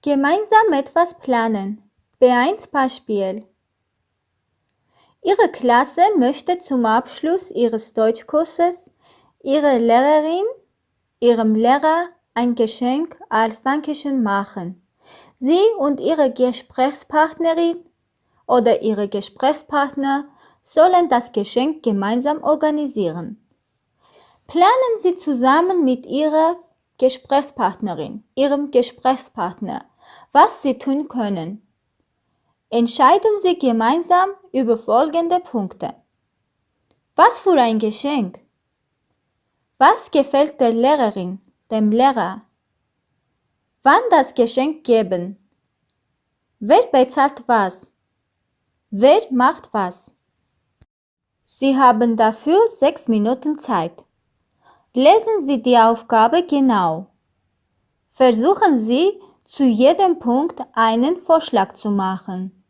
Gemeinsam etwas planen. B1 Beispiel. Ihre Klasse möchte zum Abschluss ihres Deutschkurses ihrer Lehrerin, ihrem Lehrer ein Geschenk als Dankeschön machen. Sie und ihre Gesprächspartnerin oder ihre Gesprächspartner sollen das Geschenk gemeinsam organisieren. Planen Sie zusammen mit Ihrer Gesprächspartnerin, Ihrem Gesprächspartner, was Sie tun können. Entscheiden Sie gemeinsam über folgende Punkte. Was für ein Geschenk? Was gefällt der Lehrerin, dem Lehrer? Wann das Geschenk geben? Wer bezahlt was? Wer macht was? Sie haben dafür sechs Minuten Zeit. Lesen Sie die Aufgabe genau. Versuchen Sie, zu jedem Punkt einen Vorschlag zu machen.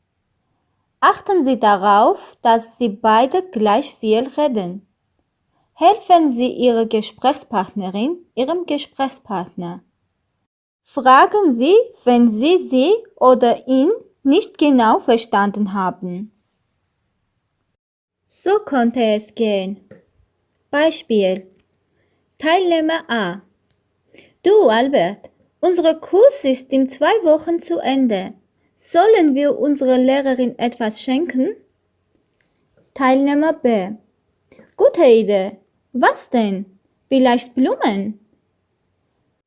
Achten Sie darauf, dass Sie beide gleich viel reden. Helfen Sie Ihrer Gesprächspartnerin, Ihrem Gesprächspartner. Fragen Sie, wenn Sie sie oder ihn nicht genau verstanden haben. So konnte es gehen. Beispiel. Teilnehmer A. Du, Albert, unser Kurs ist in zwei Wochen zu Ende. Sollen wir unserer Lehrerin etwas schenken? Teilnehmer B. Gute Idee. Was denn? Vielleicht Blumen?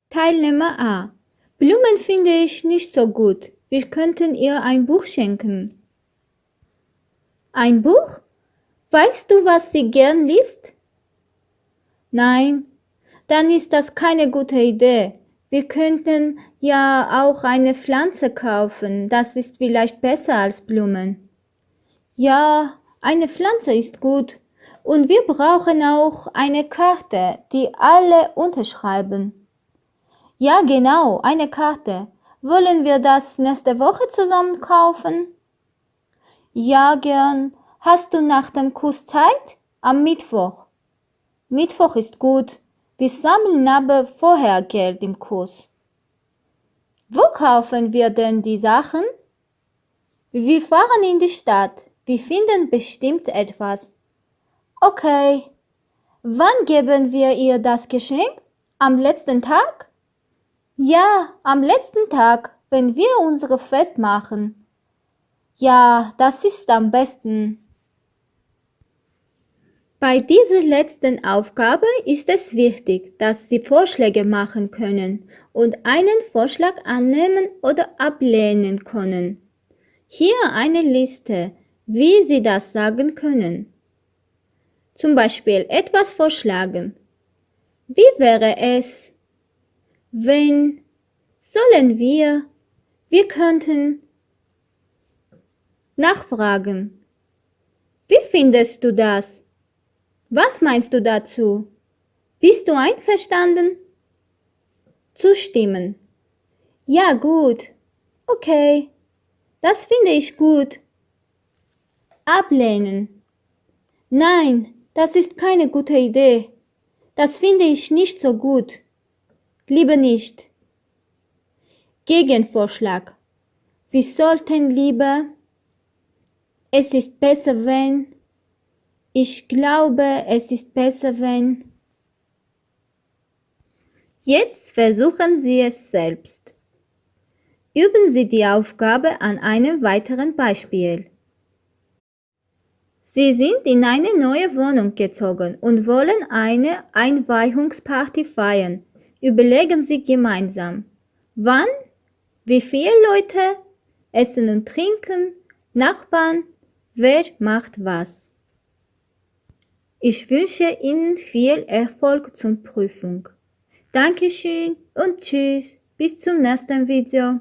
Teilnehmer A. Blumen finde ich nicht so gut. Wir könnten ihr ein Buch schenken. Ein Buch? Weißt du, was sie gern liest? Nein, dann ist das keine gute Idee. Wir könnten ja auch eine Pflanze kaufen, das ist vielleicht besser als Blumen. Ja, eine Pflanze ist gut. Und wir brauchen auch eine Karte, die alle unterschreiben. Ja, genau, eine Karte. Wollen wir das nächste Woche zusammen kaufen? Ja, gern. Hast du nach dem Kurs Zeit? Am Mittwoch. Mittwoch ist gut. Wir sammeln aber vorher Geld im Kurs. Wo kaufen wir denn die Sachen? Wir fahren in die Stadt. Wir finden bestimmt etwas. Okay. Wann geben wir ihr das Geschenk? Am letzten Tag? Ja, am letzten Tag, wenn wir unsere Fest machen. Ja, das ist am besten. Bei dieser letzten Aufgabe ist es wichtig, dass Sie Vorschläge machen können und einen Vorschlag annehmen oder ablehnen können. Hier eine Liste, wie Sie das sagen können. Zum Beispiel etwas vorschlagen. Wie wäre es, wenn, sollen wir, wir könnten nachfragen. Wie findest du das? Was meinst du dazu? Bist du einverstanden? Zustimmen. Ja, gut. Okay. Das finde ich gut. Ablehnen. Nein, das ist keine gute Idee. Das finde ich nicht so gut. Lieber nicht. Gegenvorschlag. Wir sollten lieber. Es ist besser, wenn. Ich glaube, es ist besser, wenn. Jetzt versuchen Sie es selbst. Üben Sie die Aufgabe an einem weiteren Beispiel. Sie sind in eine neue Wohnung gezogen und wollen eine Einweihungsparty feiern. Überlegen Sie gemeinsam. Wann? Wie viele Leute? Essen und Trinken? Nachbarn? Wer macht was? Ich wünsche Ihnen viel Erfolg zur Prüfung. Dankeschön und tschüss. Bis zum nächsten Video.